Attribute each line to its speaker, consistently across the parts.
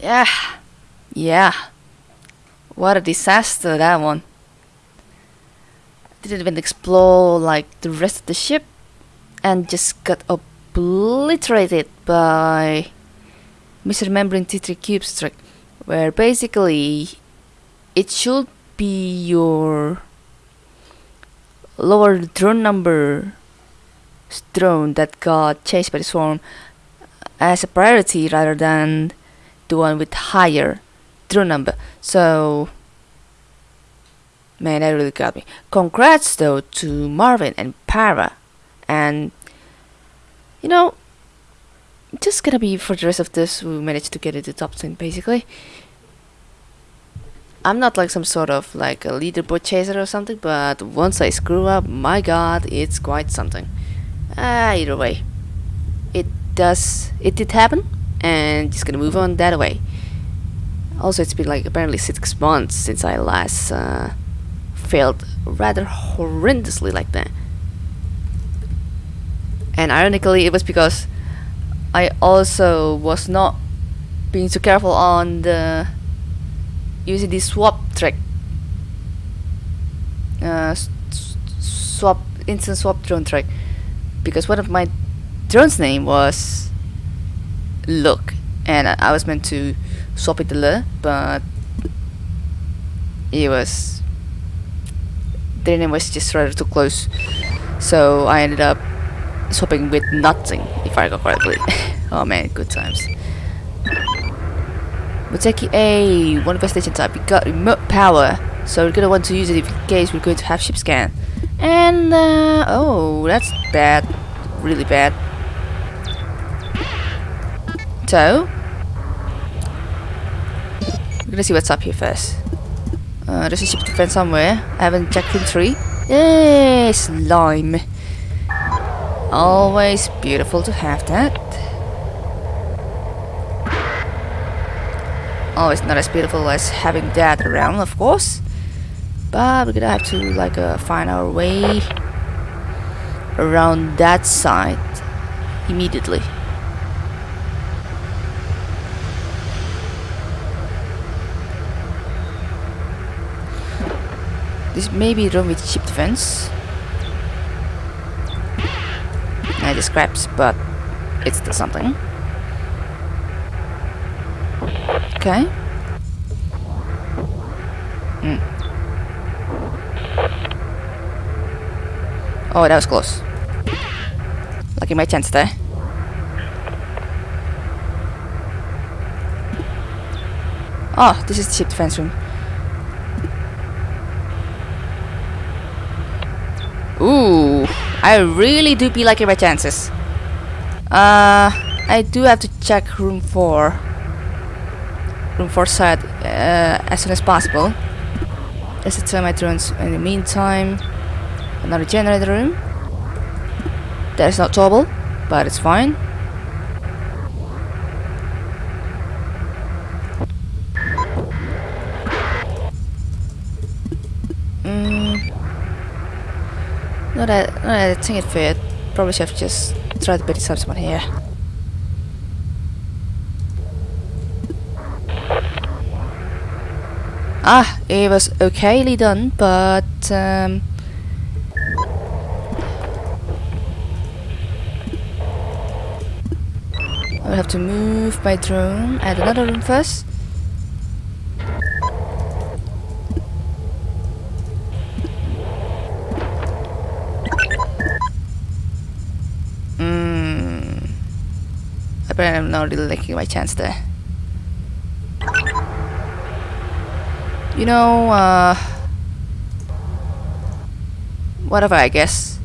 Speaker 1: Yeah. Yeah. What a disaster that one. Didn't even explore like the rest of the ship and just got obliterated by misremembering T3 Cubes trick where basically it should be your lower drone number drone that got chased by the swarm as a priority rather than the one with higher drone number. So, man, that really got me. Congrats though to Marvin and Para, and you know, just gonna be for the rest of this, we managed to get into top 10 basically. I'm not like some sort of like a leaderboard chaser or something, but once I screw up, my god, it's quite something. Ah, either way, it does, it did happen, and just gonna move on that way. Also, it's been like apparently six months since I last uh, failed rather horrendously like that. And ironically, it was because I also was not being too careful on the using the swap trick. Uh, swap instant swap drone trick because one of my drone's name was Look, and I, was meant to swap it to Le, but it was the name was just rather too close, so I ended up swapping with nothing, if I recall correctly. oh man, good times. Muteki A, one investigation type. We got remote power, so we're gonna want to use it in case we're going to have ship scan. And, uh, oh, that's bad. Really bad. So, we're gonna see what's up here first. Uh, there's a ship defense somewhere. I haven't checked in three. Yes, slime. Always beautiful to have that. Always not as beautiful as having that around, of course. But we're gonna have to like uh, find our way around that side immediately. This may be room with ship defense. I just scraps, but it's still something. Okay. Hmm. Oh, that was close. Lucky my chance there. Oh, this is the defense room. Ooh, I really do be liking my chances. Uh, I do have to check room 4. Room 4 side uh, as soon as possible. Let's turn my drones in the meantime. Another generator room. That is not trouble, but it's fine. Mm. Not that, that I think it fit. Probably should have just tried to beat someone here. Ah, it was okayly done, but um, I will have to move my drone at another room first. Hmm. Apparently I'm not really liking my chance there. You know, uh... Whatever, I guess.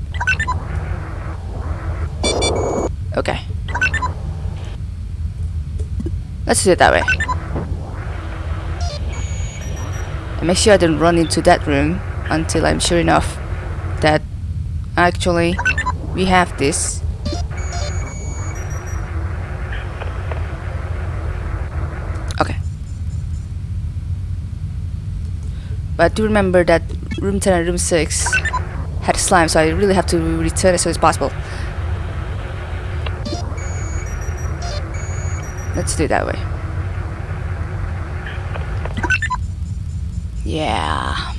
Speaker 1: Okay. Let's do it that way. And make sure I don't run into that room until I'm sure enough that actually we have this. But do remember that room 10 and room 6 had slime, so I really have to return as soon as possible. Let's do it that way. Yeah.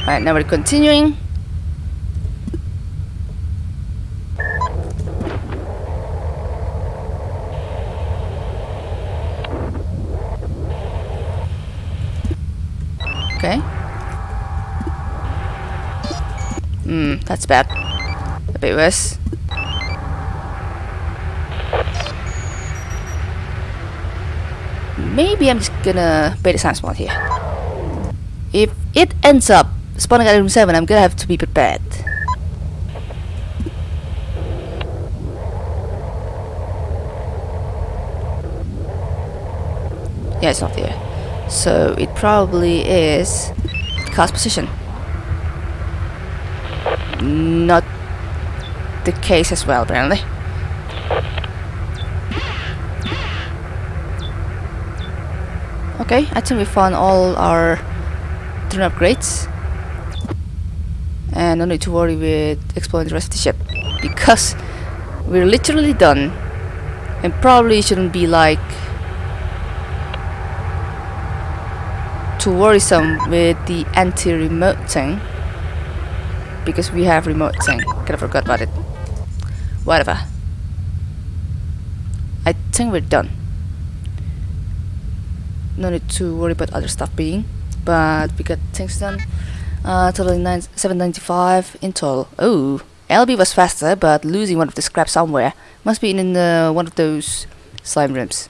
Speaker 1: Alright, now we're continuing. Okay. Hmm, that's bad. A bit worse. Maybe I'm just gonna bait the sand spawn here. If it ends up spawning at room 7, I'm gonna have to be prepared. Yeah, it's not there. So it probably is cast position. Not the case as well, apparently. Okay, I think we found all our drone upgrades. And no need to worry with exploring the rest of the ship. Because we're literally done. And probably shouldn't be like too worrisome with the anti-remote thing. Because we have remote thing. Kinda forgot about it. Whatever. I think we're done no need to worry about other stuff being but we got things done uh, total 795 in total oh LB was faster but losing one of the scraps somewhere must be in, in uh, one of those slime rooms